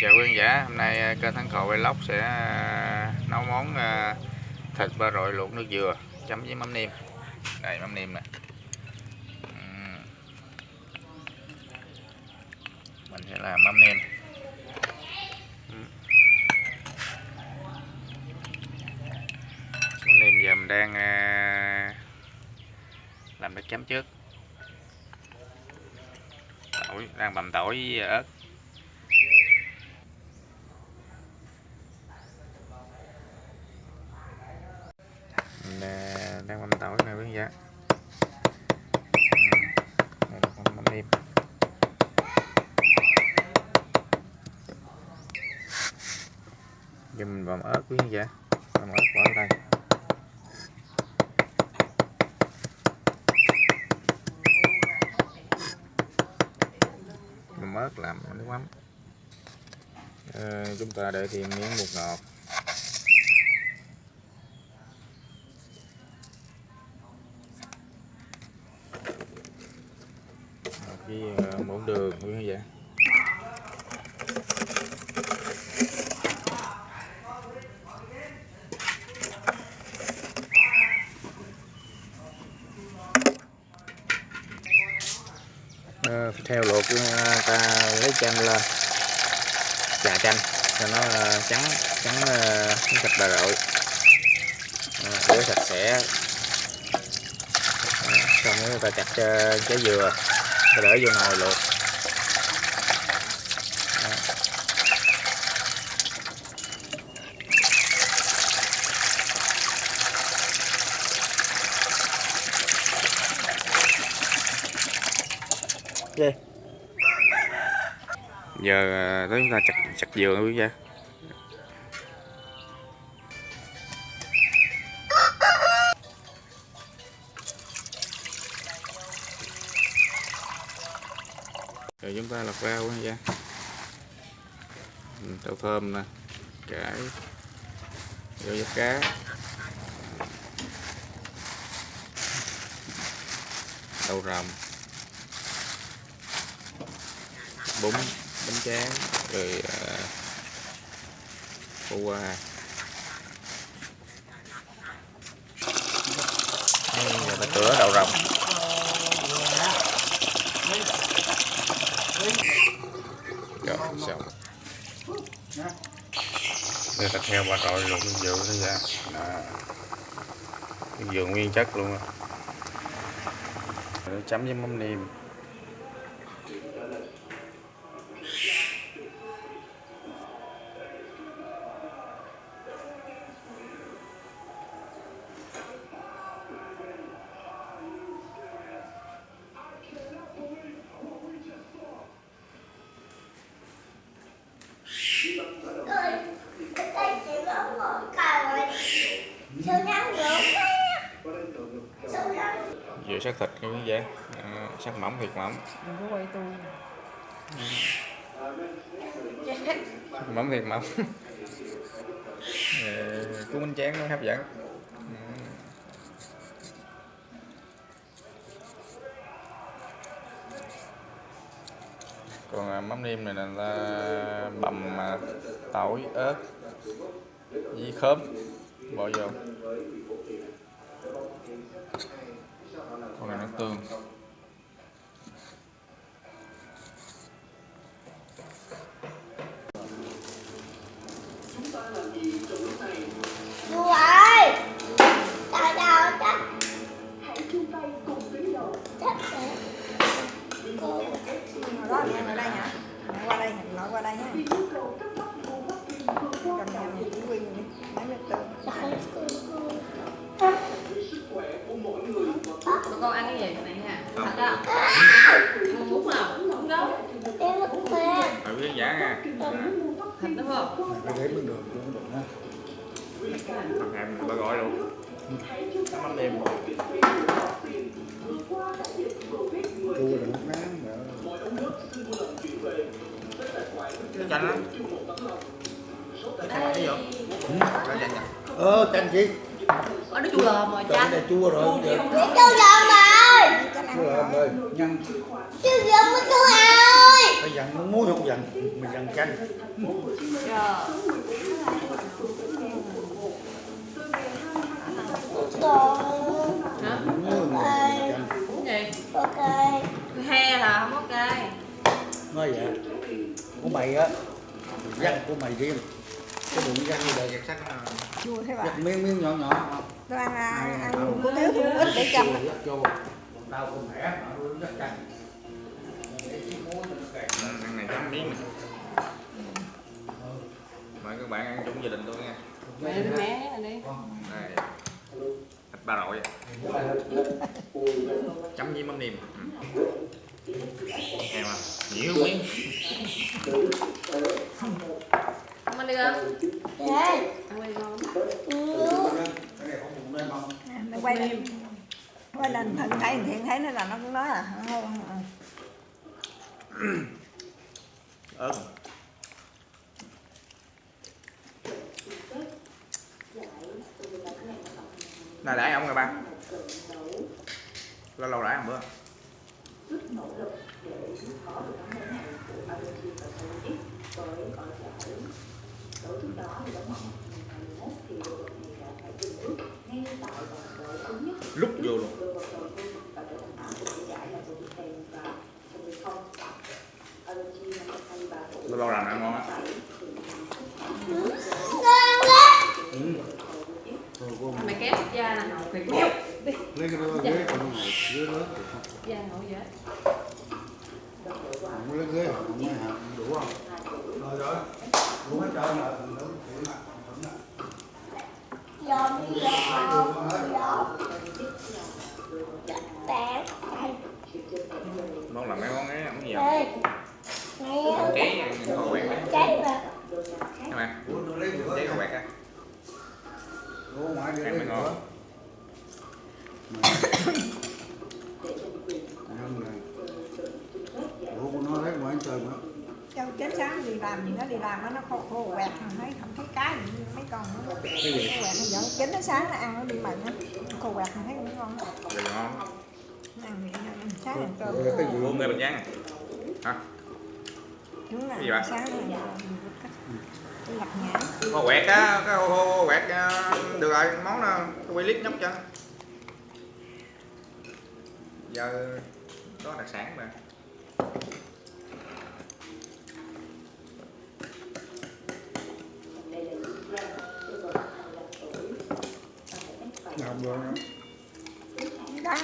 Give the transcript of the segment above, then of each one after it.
chào quý khán giả, hôm nay à, kênh thắng cầu vlog sẽ à, nấu món à, thịt ba rọi luộc nước dừa, chấm với mắm nêm. Đây, mắm nêm nè. Mình sẽ làm mắm nêm. Mắm nêm giờ mình đang làm nước chấm trước. Tỏi, đang bằm tỏi với ớt. Mình, đang mâm tỏi này quý vị ạ. Đây là con nêm. Giờ mình vào ớt quý vị ạ. Băm ớt bỏ vào đây. Băm ớt làm nước mắm. À, chúng ta để thêm miếng bột ngọt. Với ờ, muỗng đường nguyên như vậy. Ờ, theo luộc ờ, ta lấy chanh lên. Chà chanh cho nó ờ, trắng trắng sạch bà rọi rửa sạch sẽ. Đó, xong rồi ta chặt trái dừa rồi để vô nồi luộc Đó. Gì? giờ ờ, tới chúng ta chặt chặt dừa quý vị rồi chúng ta rau thơm nè cải rau giá cá. Đậu rồng bún bánh tráng rồi uh, qua Đây, giờ cửa đậu rồng rồi xong đây ta theo bà trội luộc nước dừa nó ra. À. nước dừa nguyên chất luôn á. Chấm với mắm nêm. Dừa sắc thịt như vậy à, sắc mỏng thịt mỏng. Đừng có quay tôi mỏng thịt mỏng. Ờ, cuốn bánh tráng nó hấp dẫn. Còn à, mắm nêm này là bằm à, tỏi ớt với khóm. Bỏ vô hoặc này nước tương. Ờ, chanh chi? Ở nó chua lòm rồi chanh. Này chua rồi Chua dầm ơi Chua rồi, nhân. Chú dầm với chú ơi phải dặn nó muối không dặn mình dặn hả? gì? ok. Cái he là không cay nói vậy. Của mày á dắt của mày riêng cái bụng dắt như vậy Giặt sắc. Nó chua thế bà miếng miếng nhỏ nhỏ. Tôi ăn ăn, ăn của thiếu tôi ít để vô tao mà tôi dắt chanh Ừ, ăn này chấm miếng mời các bạn ăn chung gia đình tôi nha. Mẹ đi mẹ này đi. Đây. Thịt ba rọi. Chấm với mắm nêm ừ em à nhiều miếng Không ăn đi không? Đây Ăn quay lên quay lên thần thấy thiện thấy nó là nó cũng nói à. ớt này đãi ông rồi ba lâu lâu đãi ông bữa lúc vô luôn lâu lâu làm ăn ngon á Ngon lắm Da nè Mày kéo đi lấy cái đó ghế còn ngồi ghế lớn Da ngồi vậy không lấy ghế không lấy hạt đủ không? Rồi rồi. Đủ hết trơn rồi thằng lớn thiện mà Dọn dọn dọn Bạn Đây món làm mấy món ấy không nhiều Đây Nè cháy kho quẹt đấy Cháy mà các bạn đủ lấy bữa cháy kho quẹt á đủ ngoài đi Em lấy mới ngon. đủ của nó lấy ngoài trời mà châu chết sáng đi làm nó đi làm nó nó khô khô quẹt thấy không thấy cái gì mấy con nó nó quẹt nó dẫn chín nó sáng nó ăn nó đi mần á khô quẹt mà thấy cũng ngon Nó ăn vậy nó ăn sáng ăn cơm. Cái- cái gì? Uống người bình giang hả? Đúng là gì sáng nó cái lặt nhãn kho quẹt á cái kho quẹt à, được rồi món nó quay clip nhóc cho. Giờ có đặc sản mà vô đó. rồi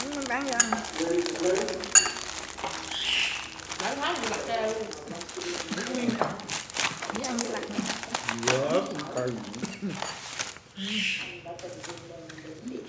Đúng, nó bán cho ăn Nói nói gì mặt treo luôn với ăn lặt này Vớt cây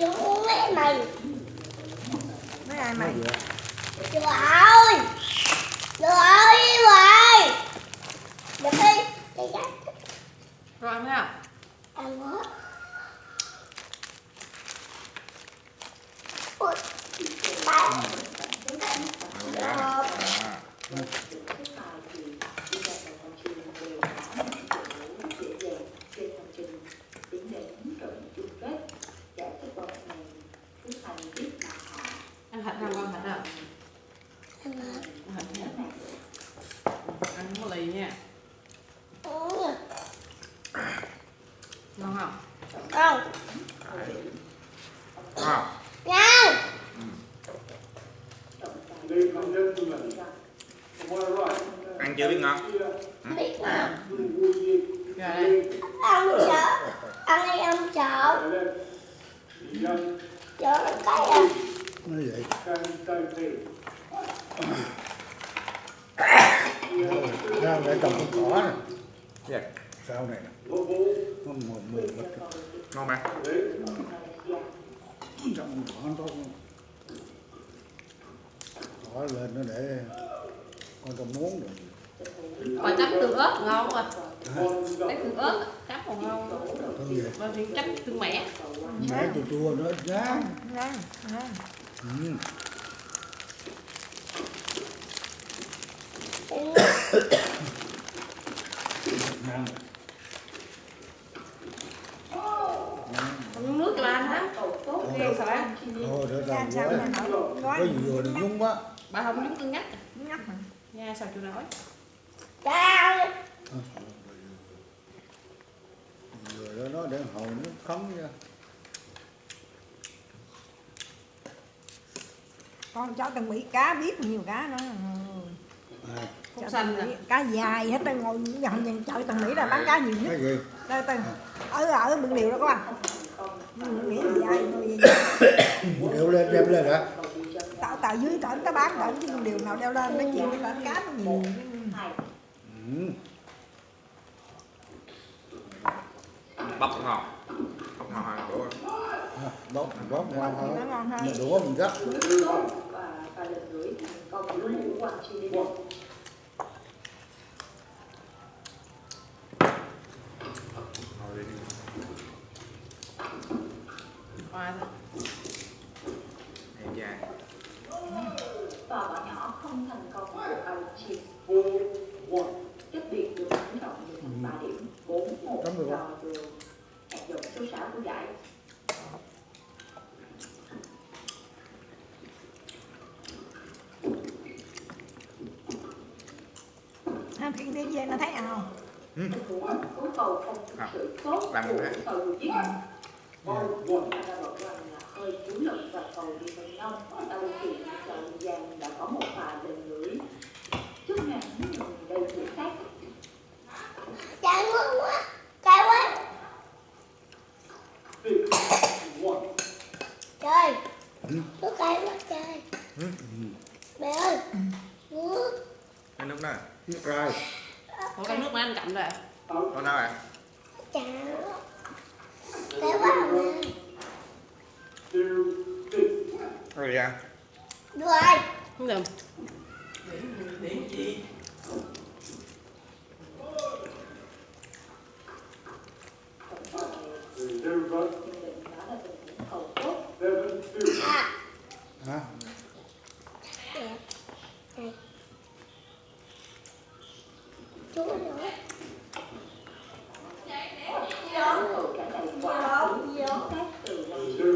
Đúng mẹ mày mấy ai mày Trời ơi Trời ơi đi hoài Được đi Đi ra Rồi ăn thấy không? Ăn hết Ui Ba à. Ăn thịt không con thịt không? Ăn hết Ăn thịt nha Ăn không có lì nha Ừ. Ngon không? Không à. Ngon. Ăn chưa biết ngon? Biết ngon. Ăn sợ Ăn đi ăn sợ Sợ cái à. Nó vậy? Lại trồng con cỏ này Dạ. sao này nè nó ngon mà. Trồng cỏ nó tốt cỏ lên nó để con tao muốn rồi Còn chấm tương ớt ngon rồi Lấy tương ớt chấm còn ngon. Rồi thì chấm tương mẻ. Mẹ chua chua nữa giá ngon ngon ừ. ngon Còn nước cho anh á Thôi, gói có gì vừa đừng nhúng quá. Bà không nhúng cân nhắc nhắc mà nha sao chịu nổi ơi. vừa đó nó để hồi nó khống ra. Con cho tầng mỹ cá biết nhiều cá nữa à, xanh cá dài hết đây ngồi gần nhìn chợ tầng mỹ là bán cá nhiều nhất. Đây tầng ở ở bưng điều đó các bạn đeo lên đem lên hả? Tạo tạo dưới trển ta bán trển chứ điều nào đeo lên nói chuyện với trển cá nó nhiều. Ừ. bóc ngon bóc ngon hơn của à, bóp bóp ngon nó hơn mà đũa mình gấp và, và lần gửi thành công của Vũ Hoàng Chi Đi ngồi đi Hoa thôi. Em dài và bạn nhỏ không thành công của Alexi Cách biệt được ấn động được thành 3 điểm 4 1 Cảm ơn. do đường hạt giống số 6 của giải ha khi đi về nó thấy ào tình huống cứu cầu không thực À, sự tốt cái tiếng dê nó thấy à? Không ừ. à, làm được đấy hơi chủ lực và cầu đi phần nông ở Tây Kỳ, Hậu Giang đã có một Đâu à Chà. Cay quá mà. Rồi đi ăn Được rồi. không được tốt À. hả. Chú nữa. cầu trả lời quả đúng các từ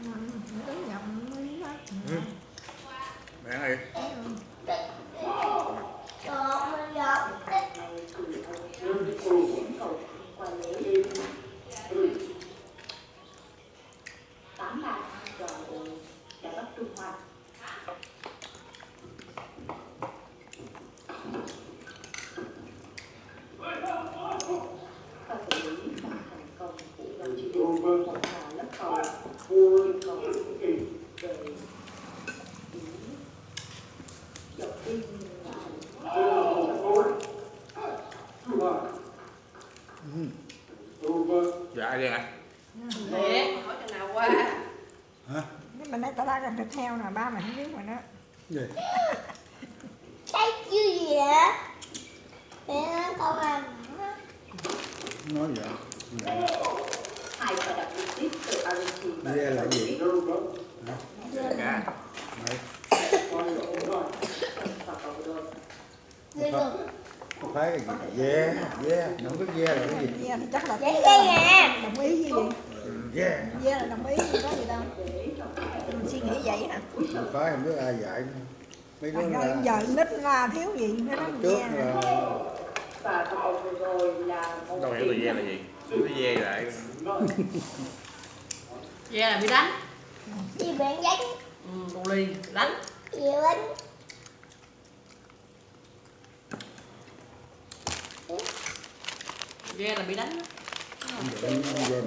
năm đứng nhầm mới đó Bán đi Còn mình giọt. này từ ông cầu qua lễ tám bàn cho đội đã bắt trung hoa và xử lý bằng thành công của đồng chí đội một là lớp cầu yêu cầu về dọc đi Dạ đi ạ để hỏi chừng nào qua hả Nếu mình đây tao ra gần thịt heo nè ba mày không biết mà nó gì? Cái gì vậy? Mẹ con ăn. nói vậy. Vậy. hai và đặc biệt tiếp từ Argentina và Dê là gì? Cá có phải cái gì? Dê dê nó không biết dê là cái gì? Yeah, thì chắc là Vậy cái đồng ý gì? Dê yeah là đồng ý có gì đâu để trong các mình suy nghĩ vậy hả? Không phải không biết ai dạy. Mấy đứa là giờ nít là thiếu gì nó nói trước là và rồi là Đâu hiểu từ dê là gì? Cái dê lại vậy là bị đánh. Chị bạn đánh. ừ, bù lì đánh. Chị đánh. vậy là bị đánh dê dê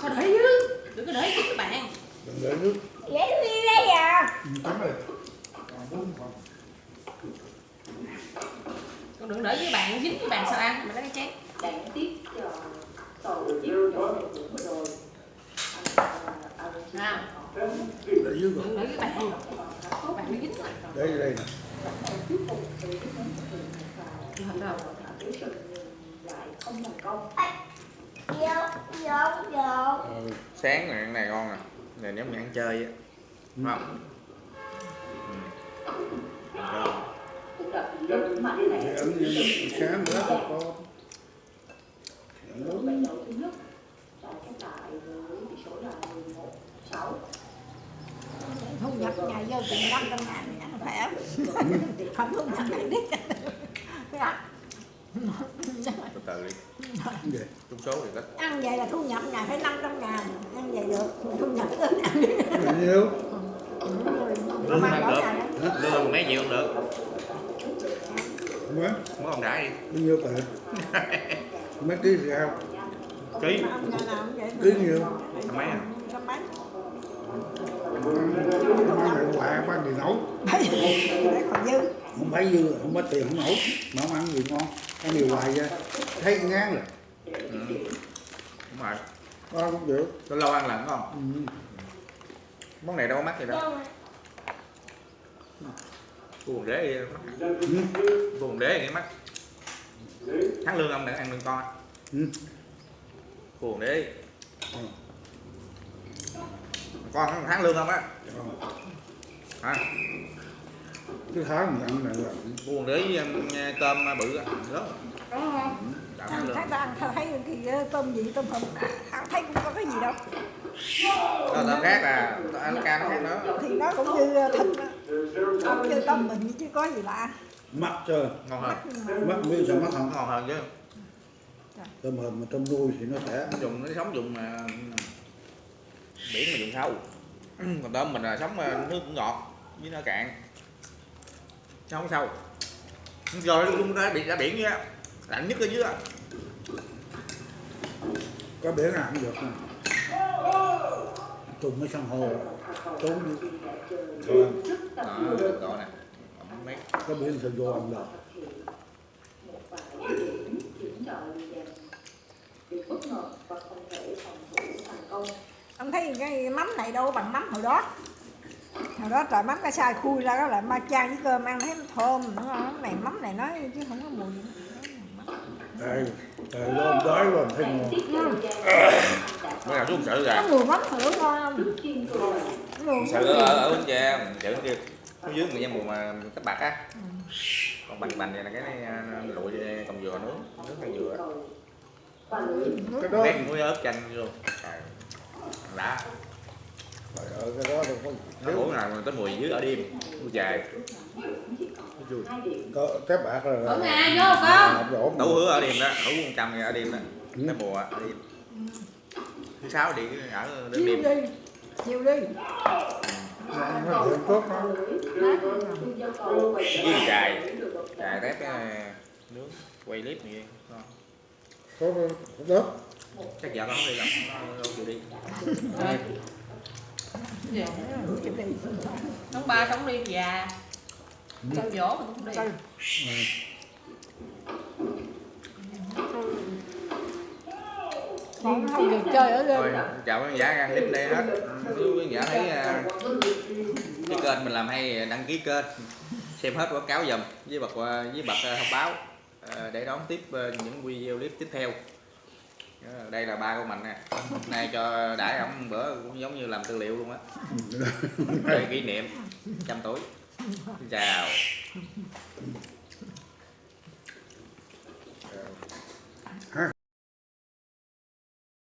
thôi để chứ đừng có để chứ các bạn đừng để nước Để đi đây à. chấm rồi còn bốn còn con đừng để với bạn dính với bạn sao ăn mà lấy cái chén đáng tiếc cho cầu tiếp cho đội tuyển vừa rồi Argentina nào để dưới rồi đừng để với bạn bạn bị dính rồi để vô đây nè Ờ, sáng này cái này ngon nè này nếu mình ăn chơi á. Đúng không? Ừ. Lớn thì ăn như sáng nữa 11 6 thu nhập ngày vô chừng năm trăm ngàn khỏe. Không thu nhập ngày đít từ từ đi. Trúng số thì ít ăn vậy là thu nhập ngày phải 500 ngàn. Ăn vậy được thu nhập lớn ăn nhiêu nó mang ăn được. lương mấy cũng được. Mấy muốn không đã đi. Bao nhiêu tiền mấy ký ký. Ông nào cũng vậy ký nhiêu mấy à? Trăm mấy mang lại gì nấu còn dư không phải dư không có tiền không nấu mà không ăn gì ngon ăn nhiều hoài ra thấy ngán rồi ừ. đúng rồi con cũng được lâu lâu ăn lần không ừ. món này đâu có mắc gì đâu buồn đế đi mắc Ừ. đế thì mắc tháng lương ông đừng ăn lương con buồn Ừ. đế Ừ con tháng lương không á? Hả? Cái tháng mình ăn này là với um, tôm bự á. Lớn ăn thấy ta ăn thấy tôm gì tôm hùm. Ăn thấy cũng có cái gì đâu. Tôm khác là ăn ca nó khác nữa thì nó cũng như ờ, thịt đó. cũng như tôm mình chứ có gì lạ. Mắc chơi ngon hơn. Mắc biết sao mắc không? Ngon hơn chứ. Tôm hùm mà tôm nuôi thì nó sẽ nó dùng nó sống dùng mà biển mà dùng sâu còn tôm mình là sống ờ, nước cũng ngọt với nó cạn. Nó không sâu rồi cũng ra biển ra biển á lạnh nhất ở dưới á có biển nào cũng được nè. Trùng mấy san hô trốn đi. Rồi, đó nè. Mấy có biển thì vô ăn được bất ngờ và không thể phòng thủ thành công ông thấy cái mắm này đâu bằng mắm hồi đó. Hồi đó trời mắm cái sai khui ra đó lại ma chan với cơm ăn thấy nó thơm nữa không? Này mắm này nói chứ không có mùi. Gì đây trời lo đói rồi thấy ngon. Mới là xuống sự có mùi mắm thử ngon. Không sự ở ở bến tre chợ kia nó dưới người mùa mà cấp bạc á. Còn bành bành này là cái này à, lụi cầm dừa nướng nướng con dừa. Cái đó muối ớt chanh vô đã. Trời ơi cái đó đâu có nó uống nào tới mùi dưới ở đêm mùi dài có cái bạc là Ở nhà vô đổ đấu hứa ở đêm đó đấu con trăm ở đêm đó Ừ. tới mùa ở đêm. Thứ sáu đi ở chiều đêm đi chiều đi. Quay trở với lại dài dài tép cái nướng quay clip này ngon. có đó chắc vợ con không đi đâu nó đâu chịu đi Ông ba sống đi già. Cho dỗ mình cũng đi. không được chơi ở thôi đây chào quý khán giả ăn clip đây hết nếu quý khán giả thấy à, cái kênh mình làm hay đăng ký kênh xem hết quảng cáo dùm với bật à, với bật thông báo để đón tiếp những video clip tiếp theo đây là ba của mình nè. Hôm nay cho đãi ổng bữa cũng giống như làm tư liệu luôn á. Kỷ niệm trăm tuổi. Chào